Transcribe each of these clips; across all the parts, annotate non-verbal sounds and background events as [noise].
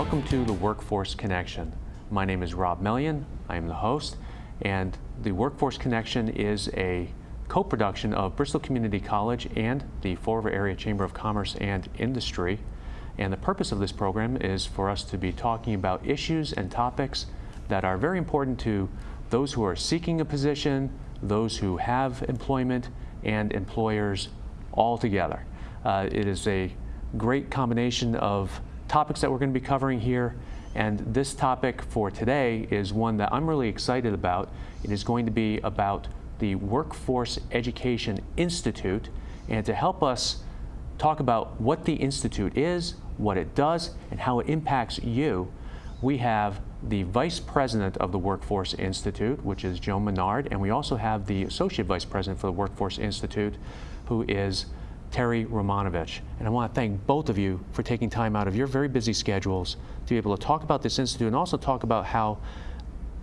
Welcome to the Workforce Connection. My name is Rob Mellion. I am the host, and the Workforce Connection is a co-production of Bristol Community College and the Fall River Area Chamber of Commerce and Industry. And the purpose of this program is for us to be talking about issues and topics that are very important to those who are seeking a position, those who have employment, and employers all together. Uh, it is a great combination of topics that we're going to be covering here. And this topic for today is one that I'm really excited about. It is going to be about the Workforce Education Institute. And to help us talk about what the Institute is, what it does, and how it impacts you, we have the Vice President of the Workforce Institute, which is Joan Menard, and we also have the Associate Vice President for the Workforce Institute, who is Terry Romanovich. And I want to thank both of you for taking time out of your very busy schedules to be able to talk about this institute and also talk about how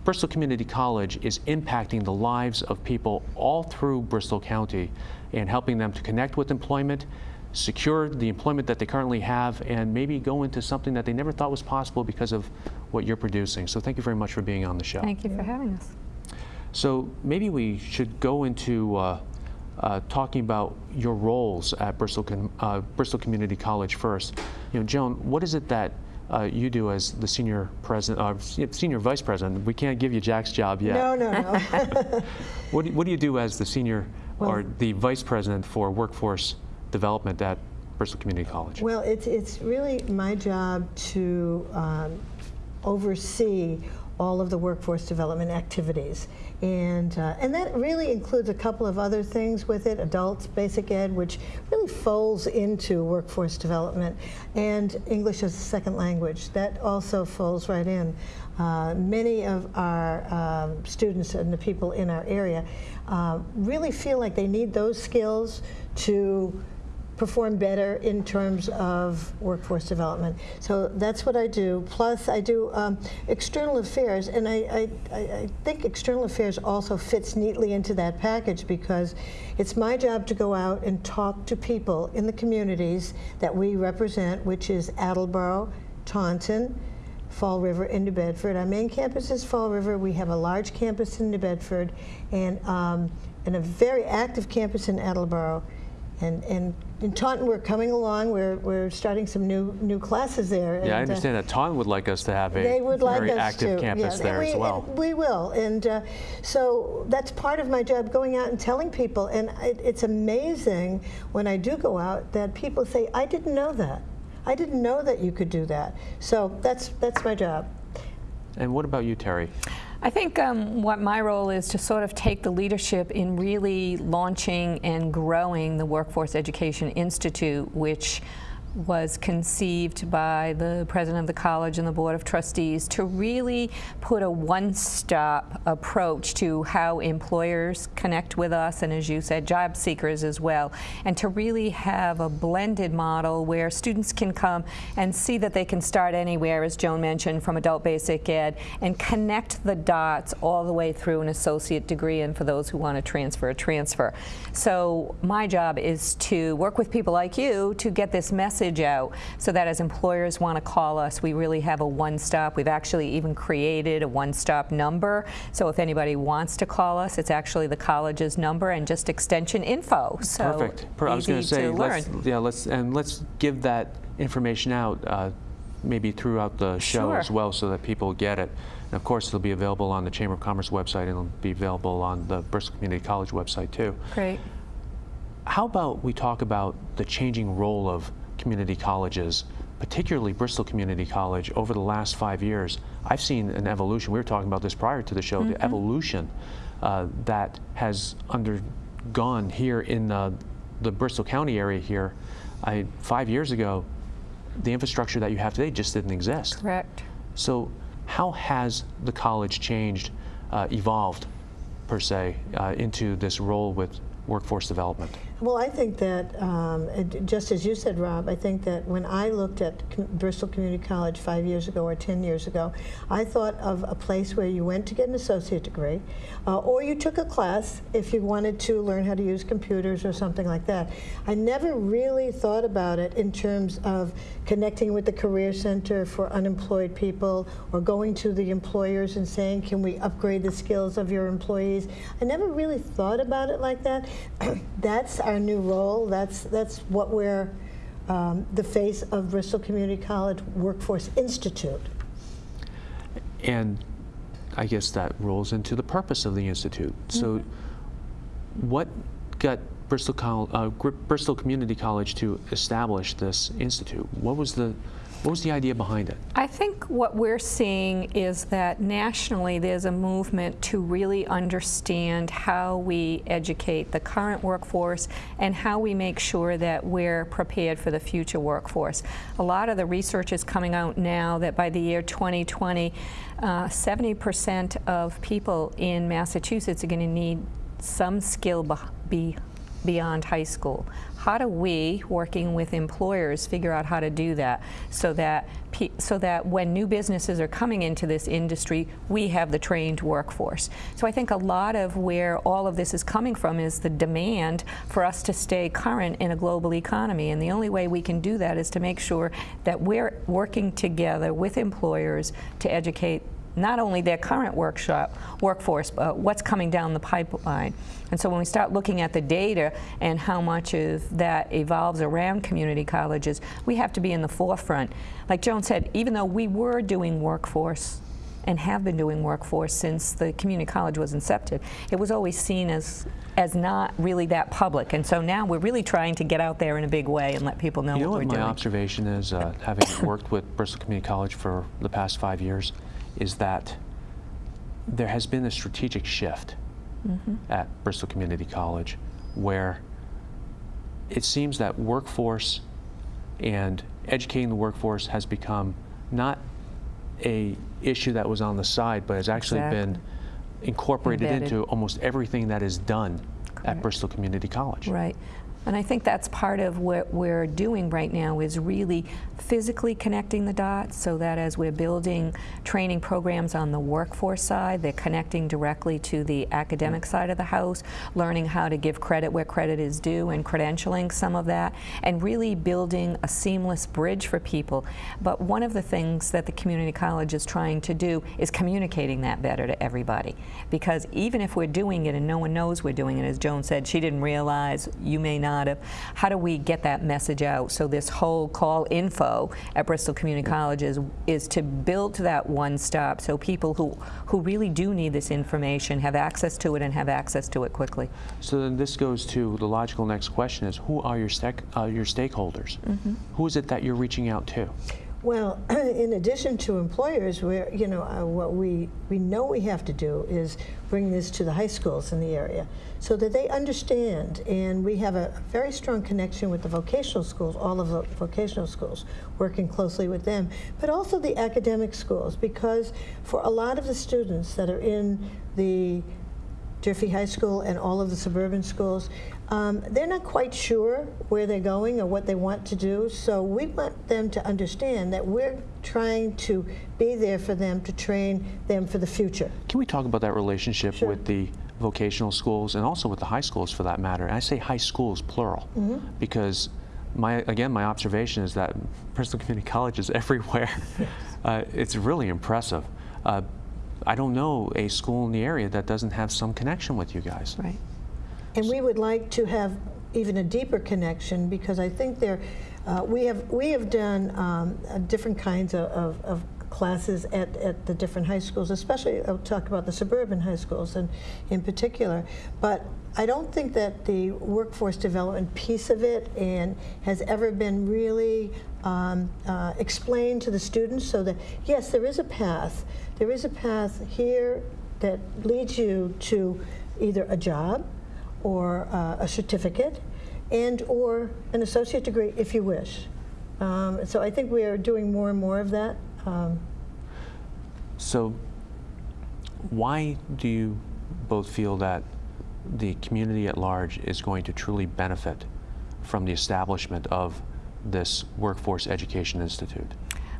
Bristol Community College is impacting the lives of people all through Bristol County and helping them to connect with employment, secure the employment that they currently have, and maybe go into something that they never thought was possible because of what you're producing. So thank you very much for being on the show. Thank you for having us. So maybe we should go into uh, uh, talking about your roles at Bristol, uh, Bristol Community College first. You know, Joan, what is it that uh, you do as the senior president, uh, senior vice president? We can't give you Jack's job yet. No, no, no. [laughs] what, do, what do you do as the senior well, or the vice president for workforce development at Bristol Community College? Well, it's, it's really my job to um, oversee all of the workforce development activities. And, uh, and that really includes a couple of other things with it, adults, basic ed, which really folds into workforce development, and English as a second language. That also folds right in. Uh, many of our um, students and the people in our area uh, really feel like they need those skills to perform better in terms of workforce development. So that's what I do. Plus, I do um, external affairs, and I, I, I, think external affairs also fits neatly into that package because it's my job to go out and talk to people in the communities that we represent, which is Attleboro, Taunton, Fall River, and New Bedford. Our main campus is Fall River. We have a large campus in New Bedford and, um, and a very active campus in Attleboro. And, and in Taunton, we're coming along. We're, we're starting some new new classes there. Yeah, and, I uh, understand uh, that Taunton would like us to have a they would very like active to. campus there we, as well. We will. And uh, so that's part of my job, going out and telling people. And it, it's amazing when I do go out that people say, I didn't know that. I didn't know that you could do that. So that's, that's my job. And what about you, Terry? I think um, what my role is to sort of take the leadership in really launching and growing the Workforce Education Institute, which was conceived by the president of the college and the board of trustees to really put a one-stop approach to how employers connect with us and as you said job seekers as well and to really have a blended model where students can come and see that they can start anywhere as Joan mentioned from adult basic ed and connect the dots all the way through an associate degree and for those who want to transfer a transfer. So my job is to work with people like you to get this message message out so that as employers want to call us, we really have a one-stop. We've actually even created a one-stop number. So if anybody wants to call us, it's actually the college's number and just extension info. So Perfect. I was going to say, let's, yeah, let's and let's give that information out. Uh, maybe throughout the show sure. as well so that people get it. And of course, it'll be available on the Chamber of Commerce website and it'll be available on the Bristol Community College website too. Great. How about we talk about the changing role of community colleges, particularly Bristol Community College, over the last five years, I've seen an evolution. We were talking about this prior to the show, mm -hmm. the mm-hmm. evolution uh, that has undergone here in uh, the Bristol County area here. I, five years ago, the infrastructure that you have today just didn't exist. Correct. So how has the college changed, uh, evolved, per se, uh, into this role with workforce development? Well, I think that, um, just as you said, Rob, I think that when I looked at Com- Bristol Community College five years ago or 10 years ago, I thought of a place where you went to get an associate degree, uh, or you took a class if you wanted to learn how to use computers or something like that. I never really thought about it in terms of connecting with the Career Center for unemployed people or going to the employers and saying, can we upgrade the skills of your employees? I never really thought about it like that. [clears throat] that's our new role. That's, that's what we're um, the face of Bristol Community College Workforce Institute. And I guess that rolls into the purpose of the Institute. So what got Bristol, Col- uh, Bristol Community College to establish this institute? What was the, what was the idea behind it? I think what we're seeing is that nationally there's a movement to really understand how we educate the current workforce and how we make sure that we're prepared for the future workforce. A lot of the research is coming out now that by the year 2020, 70% uh, of people in Massachusetts are going to need some skill be beyond high school. How do we, working with employers, figure out how to do that so that so that when new businesses are coming into this industry, we have the trained workforce. So I think a lot of where all of this is coming from is the demand for us to stay current in a global economy, and the only way we can do that is to make sure that we're working together with employers to educate not only their current workshop workforce, but what's coming down the pipeline. And so when we start looking at the data and how much of that evolves around community colleges, we have to be in the forefront. Like Joan said, even though we were doing workforce and have been doing workforce since the community college was incepted, it was always seen as as not really that public. And so now we're really trying to get out there in a big way and let people know You know what what we're my doing. observation is, uh, having worked with Bristol Community College for the past five years, is that there has been a strategic shift mm-hmm. at Bristol Community College where it seems that workforce and educating the workforce has become not a issue that was on the side, but has actually been incorporated Embedded. into almost everything that is done Correct. at Bristol Community College. Right. And I think that's part of what we're doing right now is really physically connecting the dots so that as we're building training programs on the workforce side, they're connecting directly to the academic side of the house, learning how to give credit where credit is due and credentialing some of that, and really building a seamless bridge for people. But one of the things that the community college is trying to do is communicating that better to everybody. Because even if we're doing it and no one knows we're doing it, as Joan said, she didn't realize, you may not have, how do we get that message out? So this whole call info at Bristol Community College is, is to build to that one stop so people who, who really do need this information have access to it and have access to it quickly. So then this goes to the logical next question is who are your, uh, your stakeholders? Who is it that you're reaching out to? Well, [clears throat] in addition to employers, we're, you know, uh, what we, we know we have to do is bring this to the high schools in the area so that they understand. And we have a very strong connection with the vocational schools, all of the vocational schools, working closely with them, but also the academic schools, because for a lot of the students that are in the Durfee High School and all of the suburban schools, um, they're not quite sure where they're going or what they want to do. So we want them to understand that we're trying to be there for them to train them for the future. Can we talk about that relationship Sure. with the vocational schools and also with the high schools for that matter? And I say high schools plural because my again my observation is that Bristol Community College is [laughs] everywhere. uh, it's really impressive. Uh, I don't know a school in the area that doesn't have some connection with you guys. Right. And we would like to have even a deeper connection because I think there, uh, we have we have done um, uh, different kinds of, of, of classes at, at the different high schools, especially I'll talk about the suburban high schools and in particular. But I don't think that the workforce development piece of it and has ever been really um, uh, explained to the students so that yes, there is a path. There is a path here that leads you to either a job or uh, a certificate and or an associate degree if you wish. Um, so I think we are doing more and more of that. Um, So why do you both feel that the community at large is going to truly benefit from the establishment of this Workforce Education Institute?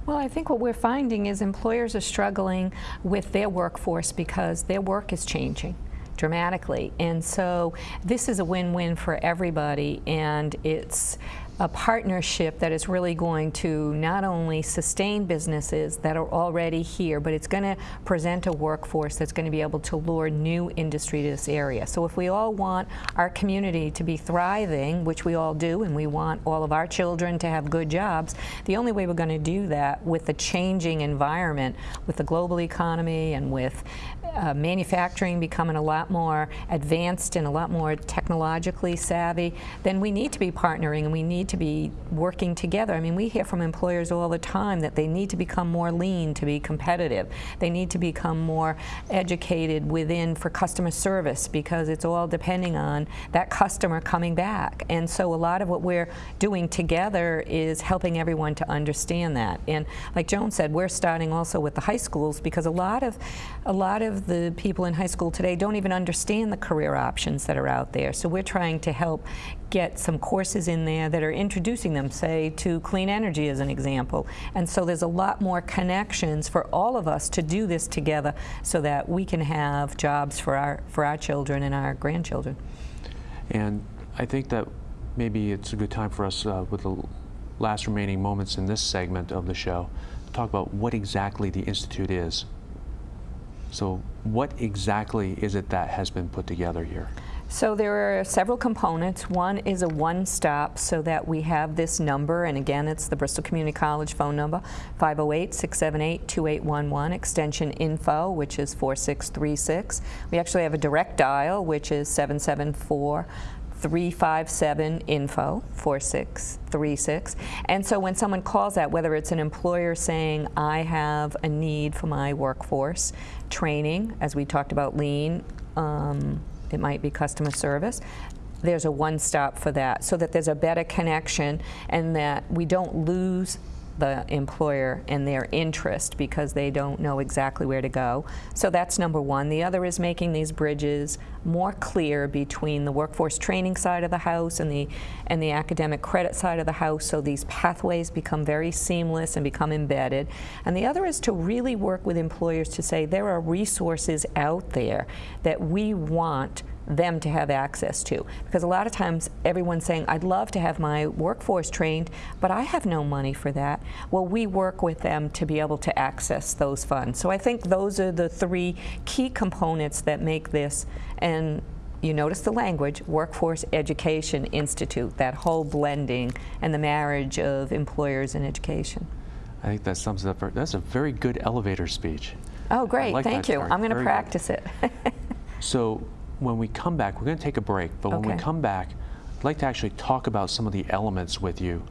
Well, I think what we're finding is employers are struggling with their workforce because their work is changing dramatically. And so this is a win-win for everybody and it's a partnership that is really going to not only sustain businesses that are already here, but it's going to present a workforce that's going to be able to lure new industry to this area. So if we all want our community to be thriving, which we all do, and we want all of our children to have good jobs, the only way we're going to do that with the changing environment, with the global economy and with uh, manufacturing becoming a lot more advanced and a lot more technologically savvy, then we need to be partnering and we need to be working together. I mean, we hear from employers all the time that they need to become more lean to be competitive. They need to become more educated within for customer service because it's all depending on that customer coming back. And so a lot of what we're doing together is helping everyone to understand that. And like Joan said, we're starting also with the high schools because a lot of a lot of the people in high school today don't even understand the career options that are out there. So we're trying to help get some courses in there that are introducing them, say, to clean energy as an example. And so there's a lot more connections for all of us to do this together so that we can have jobs for our, for our children and our grandchildren. And I think that maybe it's a good time for us, uh, with the last remaining moments in this segment of the show, to talk about what exactly the Institute is. So what exactly is it that has been put together here? So there are several components. One is a one-stop so that we have this number, and again, it's the Bristol Community College phone number, 508-678-2811, extension info, which is 4636. We actually have a direct dial, which is 774 357 info 4636 and so when someone calls that whether it's an employer saying I have a need for my workforce training as we talked about lean um, it might be customer service there's a one-stop for that so that there's a better connection and that we don't lose the employer and their interest because they don't know exactly where to go. So that's number one. The other is making these bridges more clear between the workforce training side of the house and the, and the academic credit side of the house so these pathways become very seamless and become embedded. And the other is to really work with employers to say there are resources out there that we want them to have access to. Because a lot of times everyone's saying, I'd love to have my workforce trained, but I have no money for that. Well, we work with them to be able to access those funds. So I think those are the three key components that make this, and you notice the language, Workforce Education Institute, that whole blending and the marriage of employers and education. I think that sums it up. That's a very good elevator speech. Oh, great. like Thank you. chart. I'm going to Very good. practice it. [laughs] So when we come back, we're going to take a break, but when we come back, I'd like to actually talk about some of the elements with you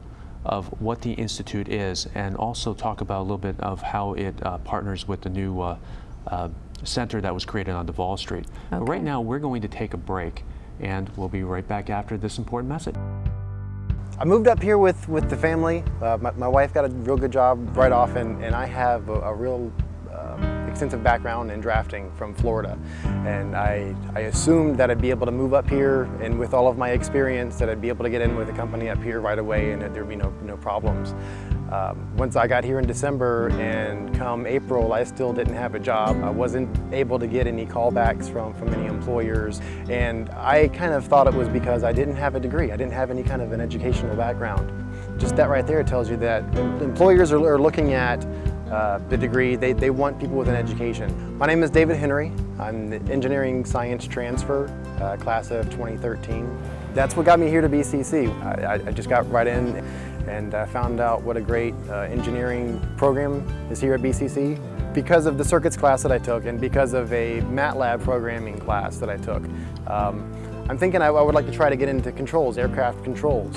of what the Institute is and also talk about a little bit of how it uh, partners with the new uh, uh, center that was created on Davol Street. But right now, we're going to take a break and we'll be right back after this important message. I moved up here with, with the family. Uh, my, my wife got a real good job right off, and, and I have a, a real extensive background in drafting from Florida. And I, I assumed that I'd be able to move up here, and with all of my experience, that I'd be able to get in with a company up here right away and that there'd be no, no problems. Um, once I got here in December and come April, I still didn't have a job. I wasn't able to get any callbacks from, from any employers. And I kind of thought it was because I didn't have a degree. I didn't have any kind of an educational background. Just that right there tells you that employers are, are looking at uh, the degree. They, they want people with an education. My name is David Henry. I'm the engineering science transfer, uh, class of 2013. That's what got me here to BCC. I, I- I just got right in and uh, found out what a great uh, engineering program is here at BCC because of the circuits class that I took and because of a MATLAB programming class that I took. Um, I'm thinking I, I would like to try to get into controls, aircraft controls.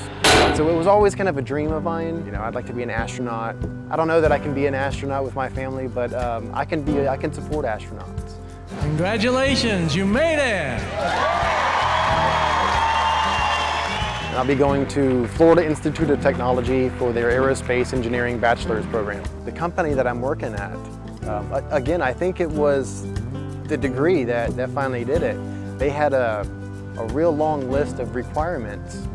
So it was always kind of a dream of mine. You know, I'd like to be an astronaut. I don't know that I can be an astronaut with my family, but um, I can be. I can support astronauts. Congratulations, you made it! And I'll be going to Florida Institute of Technology for their Aerospace Engineering Bachelor's Program. The company that I'm working at, um, again, I think it was the degree that, that finally did it. They had a, a real long list of requirements.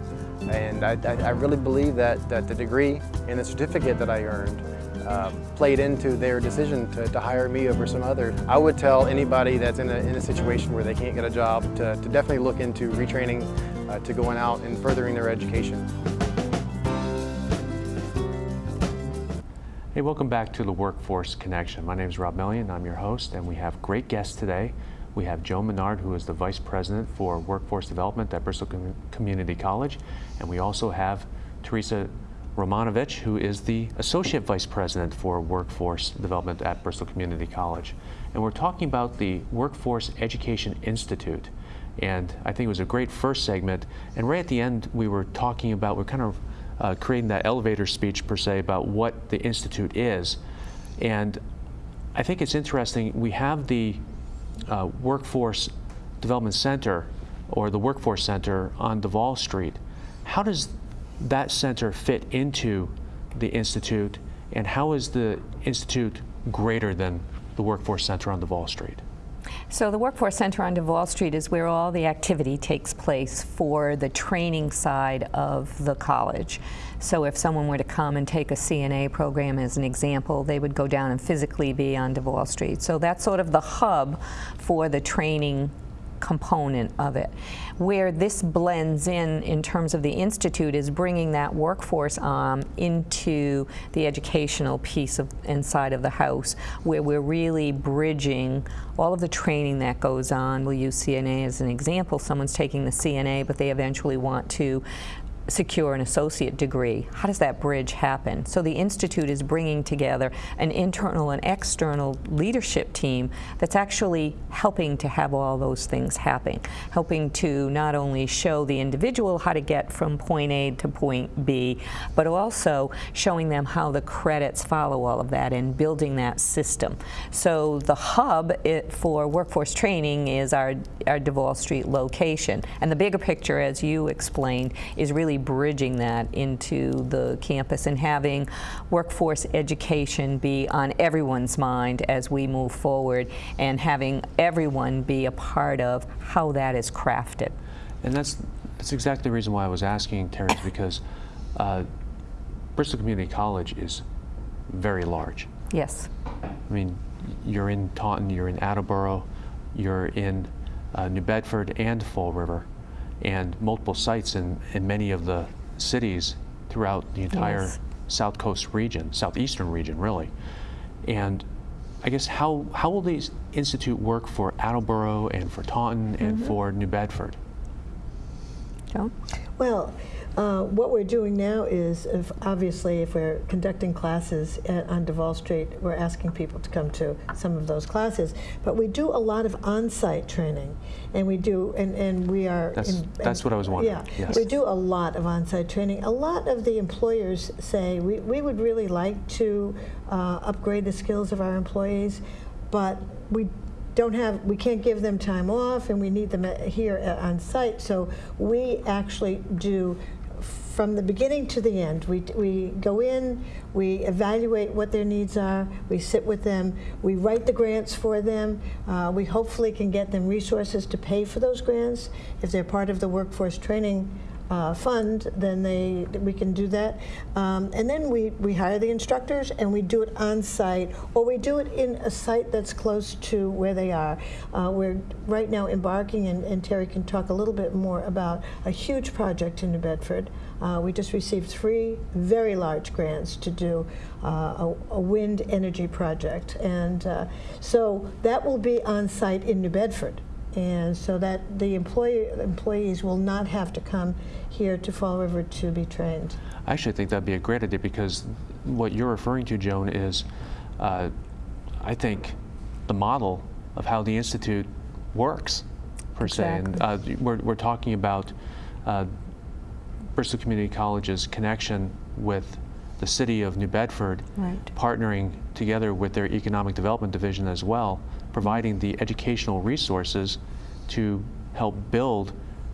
And I, I, I really believe that, that the degree and the certificate that I earned uh, played into their decision to, to hire me over some others. I would tell anybody that's in a, in a situation where they can't get a job to, to definitely look into retraining, uh, to going out and furthering their education. Hey, welcome back to the Workforce Connection. My name is Rob Mellion, I'm your host, and we have great guests today. We have Joe Menard, who is the Vice President for Workforce Development at Bristol Com- Community College, and we also have Teresa Romanovich, who is the Associate Vice President for Workforce Development at Bristol Community College. And we're talking about the Workforce Education Institute. And I think it was a great first segment. And right at the end, we were talking about, we're kind of uh, creating that elevator speech per se about what the Institute is. And I think it's interesting, we have the uh, Workforce Development Center or the Workforce Center on Davol Street. How does that center fit into the Institute and how is the Institute greater than the Workforce Center on Davol Street? So the Workforce Center on Davol Street is where all the activity takes place for the training side of the college. So if someone were to come and take a CNA program as an example, they would go down and physically be on Davol Street. So that's sort of the hub for the training component of it. Where this blends in in terms of the institute is bringing that workforce um, into the educational piece of inside of the house, where we're really bridging all of the training that goes on. We'll use CNA as an example. Someone's taking the CNA, but they eventually want to secure an associate degree. How does that bridge happen? So the Institute is bringing together an internal and external leadership team that's actually helping to have all those things happen, helping to not only show the individual how to get from point A to point B, but also showing them how the credits follow all of that and building that system. So the hub it, for workforce training is our, our Davol Street location. And the bigger picture, as you explained, is really bridging that into the campus and having workforce education be on everyone's mind as we move forward and having everyone be a part of how that is crafted. And that's, that's exactly the reason why I was asking, Terry, is because uh, Bristol Community College is very large. Yes. I mean, you're in Taunton, you're in Attleboro, you're in uh, New Bedford and Fall River, and multiple sites in, in many of the cities throughout the entire Yes. South Coast region, southeastern region, really. And I guess how, how will the institute work for Attleboro and for Taunton and mm-hmm. for New Bedford? Joan? Well, uh, what we're doing now is, if, obviously, if we're conducting classes at, on Davol Street, we're asking people to come to some of those classes. But we do a lot of on-site training, and we do, and, and we are. That's- in- that's what I was wondering, Yeah, yes. we do a lot of on-site training. A lot of the employers say we, we would really like to uh, upgrade the skills of our employees, but we don't have, we can't give them time off, and we need them here on site. So we actually do, from the beginning to the end, we, we go in, we evaluate what their needs are, we sit with them, we write the grants for them, uh, we hopefully can get them resources to pay for those grants. If they're part of the workforce training uh, fund, then they, we can do that. Um, and then we, we hire the instructors and we do it on site, or we do it in a site that's close to where they are. Uh, we're right now embarking, and, and Terry can talk a little bit more about a huge project in New Bedford. Uh, we just received three very large grants to do uh, a, a wind energy project. And uh, so that will be on site in New Bedford. And so that the employee, employees will not have to come here to Fall River to be trained. I actually think that'd be a great idea because what you're referring to, Joan, is uh, I think the model of how the institute works, per se. And uh, we're, we're talking about uh, Bristol Community College's connection with the city of New Bedford, Right. partnering together with their economic development division as well, providing the educational resources to help build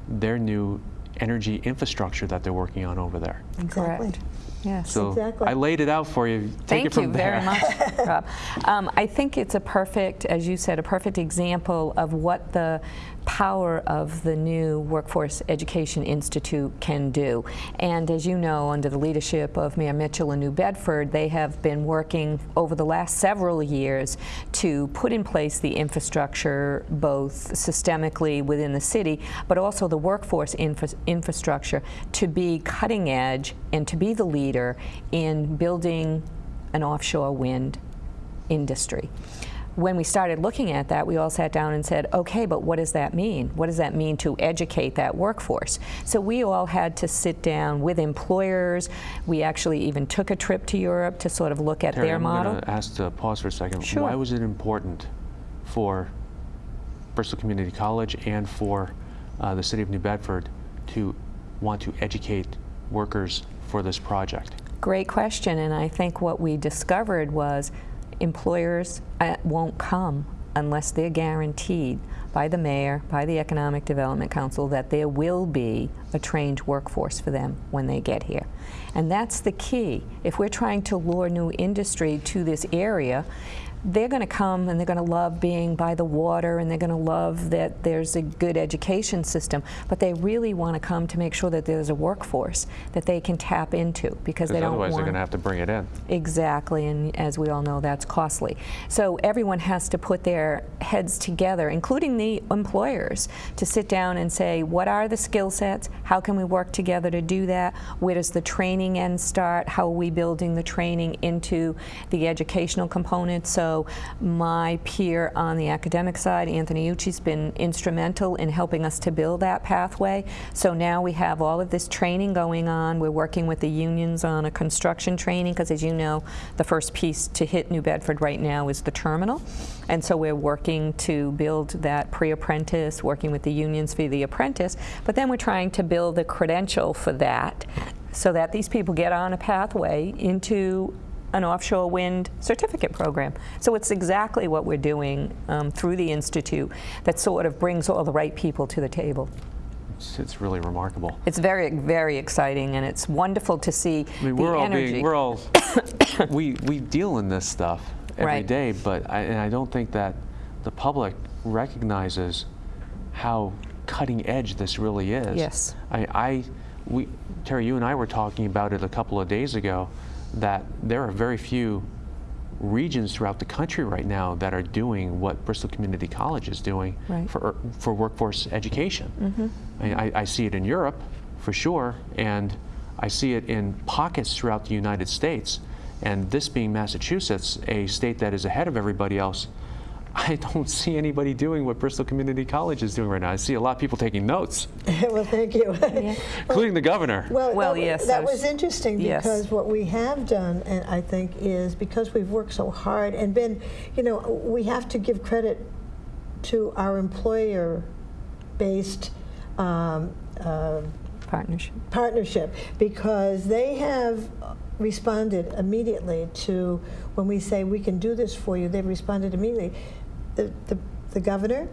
their new energy infrastructure that they're working on over there. Exactly. Correct. Yes. So Exactly. I laid it out for you. Take it Thank from you there. very much, [laughs] Rob. Um, I think it's a perfect, as you said, a perfect example of what the power of the new Workforce Education Institute can do. And as you know, under the leadership of Mayor Mitchell in New Bedford, they have been working over the last several years to put in place the infrastructure, both systemically within the city, but also the workforce infra infrastructure to be cutting edge and to be the leader in building an offshore wind industry. When we started looking at that, we all sat down and said, okay, but what does that mean? What does that mean to educate that workforce? So we all had to sit down with employers. We actually even took a trip to Europe to sort of look at Terry, their I'm model. going to ask to pause for a second. Sure. Why was it important for Bristol Community College and for uh, the city of New Bedford to want to educate workers for this project? Great question, and I think what we discovered was employers uh, won't come unless they're guaranteed by the mayor, by the Economic Development Council, that there will be a trained workforce for them when they get here. And that's the key. If we're trying to lure new industry to this area, they're going to come and they're going to love being by the water and they're going to love that there's a good education system, but they really want to come to make sure that there's a workforce that they can tap into because they don't otherwise want they're going to have to bring it in. Exactly, and as we all know, that's costly. So everyone has to put their heads together, including the employers, to sit down and say, what are the skill sets? How can we work together to do that? Where does the training end start? How are we building the training into the educational component? So my peer on the academic side, Anthony Ucci's been instrumental in helping us to build that pathway. So now we have all of this training going on. We're working with the unions on a construction training because as you know, the first piece to hit New Bedford right now is the terminal. And so we're working to build that pre-apprentice, working with the unions for the apprentice, but then we're trying to build the credential for that so that these people get on a pathway into an offshore wind certificate program. So it's exactly what we're doing um, through the Institute that sort of brings all the right people to the table. It's, it's really remarkable. It's very, very exciting and it's wonderful to see I mean, the we're all energy. being, we're all, [coughs] we, we deal in this stuff every Right. day, but I, and I don't think that the public recognizes how cutting edge this really is. Yes. I, I, we, Terry, you and I were talking about it a couple of days ago, that there are very few regions throughout the country right now that are doing what Bristol Community College is doing Right. for, for workforce education. Mm-hmm. I, mean, I, I see it in Europe, for sure, and I see it in pockets throughout the United States. And this being Massachusetts, a state that is ahead of everybody else, [laughs] I don't see anybody doing what Bristol Community College is doing right now. I see a lot of people taking notes, [laughs] well, thank you. [laughs] including the governor. Well, Well, that, yes, that was- was interesting yes. because what we have done, and I think, is because we've worked so hard and been, you know, we have to give credit to our employer-based um, uh, Partnership. partnership because they have responded immediately to when we say we can do this for you. They've responded immediately. The, the, the governor,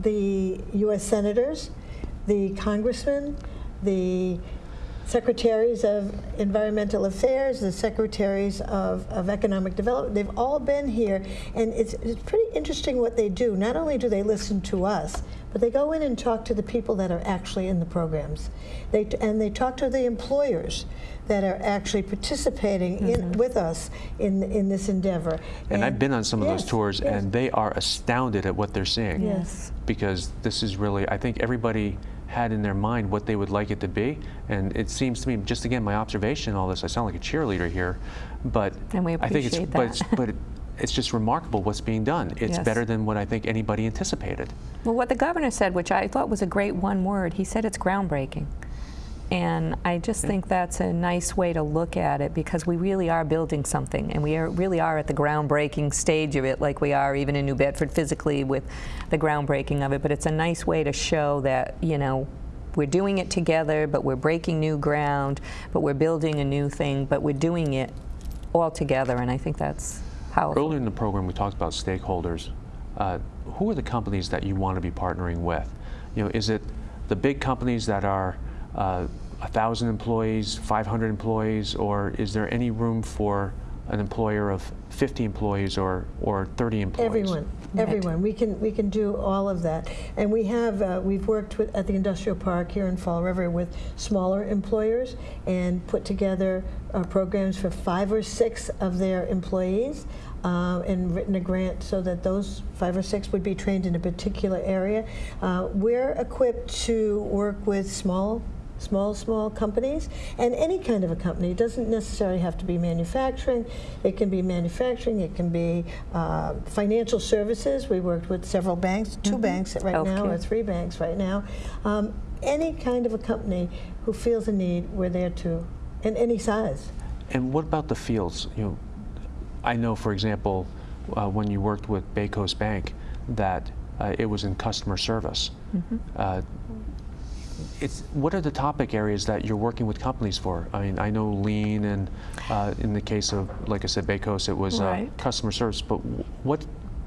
the U.S. senators, the congressmen, the secretaries of environmental affairs, the secretaries of, of economic development, they've all been here. And it's, it's pretty interesting what they do. Not only do they listen to us, but they go in and talk to the people that are actually in the programs. They, and they talk to the employers that are actually participating in, mm-hmm. with us in, in this endeavor. And I've been on some of those tours, yes. and they are astounded at what they're seeing. Yes. Because this is really, I think everybody had in their mind what they would like it to be, and it seems to me, just again, my observation, all this, I sound like a cheerleader here, but And we I think it's, appreciate but it's, but it, [laughs] it's just remarkable what's being done. It's Yes. better than what I think anybody anticipated. Well, what the governor said, which I thought was a great one word, he said it's groundbreaking. And I just think that's a nice way to look at it because we really are building something and we are, really are at the groundbreaking stage of it like we are even in New Bedford physically with the groundbreaking of it. But it's a nice way to show that, you know, we're doing it together, but we're breaking new ground, but we're building a new thing, but we're doing it all together. And I think that's powerful. Earlier in the program, we talked about stakeholders. Uh, who are the companies that you want to be partnering with? You know, is it the big companies that are uh, 1,000 employees, 500 employees, or is there any room for an employer of 50 employees or, or 30 employees? Everyone, everyone. We can we can do all of that, and we have uh, we've worked with at the industrial park here in Fall River with smaller employers and put together uh, programs for five or six of their employees. Uh, and written a grant so that those five or six would be trained in a particular area. Uh, we're equipped to work with small small, small companies, and any kind of a company. It doesn't necessarily have to be manufacturing. It can be manufacturing. It can be uh, financial services. We worked with several banks, 2 banks right now, or three banks right now. Um, any kind of a company who feels a need, we're there to, in any size. And what about the fields? You know, I know, for example, uh, when you worked with BayCoast Bank, that uh, it was in customer service. Uh, it's what are the topic areas that you're working with companies for? I mean, I know lean, and uh, in the case of, like I said, BayCoast, it was uh, customer service. But what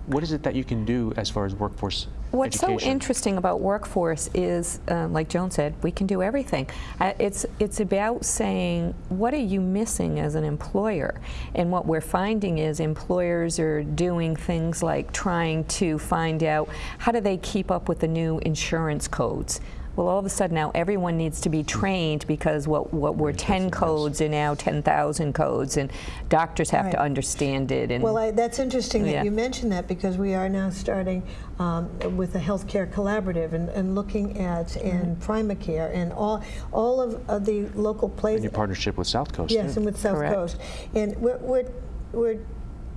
what is it that you can do as far as workforce What's education? so interesting about workforce is, uh, like Joan said, we can do everything. Uh, it's it's about saying what are you missing as an employer, and what we're finding is employers are doing things like trying to find out how do they keep up with the new insurance codes. Well, all of a sudden now everyone needs to be trained because what, what were 10 codes are now 10,000 codes, and doctors have to understand it. And Well, I, that's interesting that you mentioned that because we are now starting um, with a healthcare collaborative and, and looking at and Primacare and all all of, of the local in places. your partnership with South Coast. Yes, too. and with South Correct. Coast. And we're, we're, we're,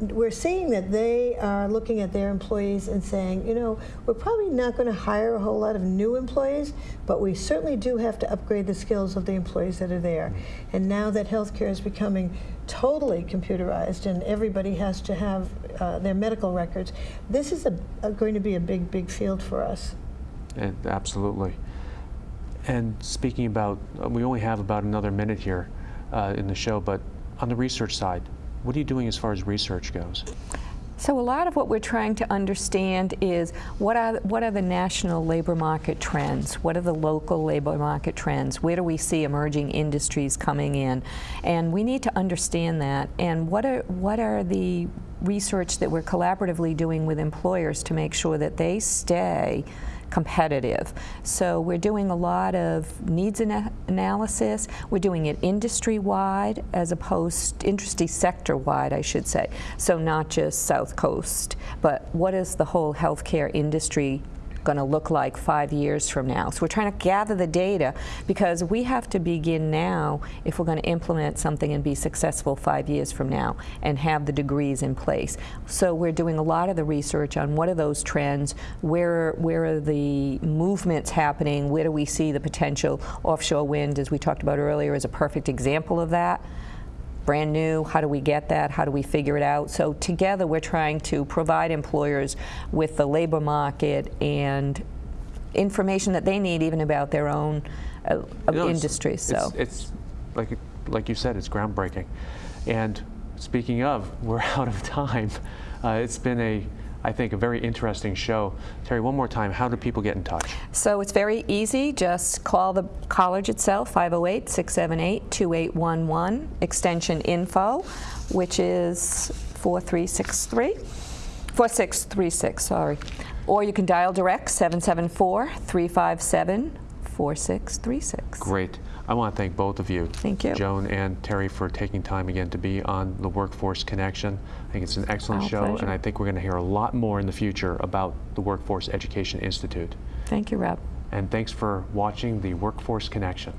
we're seeing that they are looking at their employees and saying, you know, we're probably not going to hire a whole lot of new employees, but we certainly do have to upgrade the skills of the employees that are there. And now that healthcare is becoming totally computerized and everybody has to have uh, their medical records, this is a, a, going to be a big, big field for us. And absolutely. And speaking about, uh, we only have about another minute here uh, in the show, but on the research side, what are you doing as far as research goes? So a lot of what we're trying to understand is what are what are the national labor market trends? What are the local labor market trends? Where do we see emerging industries coming in? And we need to understand that. And what are what are the research that we're collaboratively doing with employers to make sure that they stay competitive. So we're doing a lot of needs ana- analysis. We're doing it industry-wide as opposed, industry sector-wide, I should say. So not just South Coast, but what is the whole healthcare industry going to look like five years from now. So we're trying to gather the data because we have to begin now if we're going to implement something and be successful five years from now and have the degrees in place. So we're doing a lot of the research on what are those trends, where, where are the movements happening, where do we see the potential. Offshore wind, as we talked about earlier, is a perfect example of that brand new, how do we get that, how do we figure it out? So together we're trying to provide employers with the labor market and information that they need even about their own uh, You know, it's- industry. So It's, it's like, like you said, it's groundbreaking. And speaking of, we're [laughs] out of time. Uh, it's been a, I think, a very interesting show. Terry, one more time, how do people get in touch? So it's very easy. Just call the college itself, 508-678-2811, extension info, which is 4363, 4636, sorry. Or you can dial direct, 774-357-4636. Great. I want to thank both of you. Thank you. Joan and Terry for taking time again to be on the Workforce Connection. I think it's an excellent Our show, pleasure. and I think we're going to hear a lot more in the future about the Workforce Education Institute. Thank you, Rob. And thanks for watching the Workforce Connection.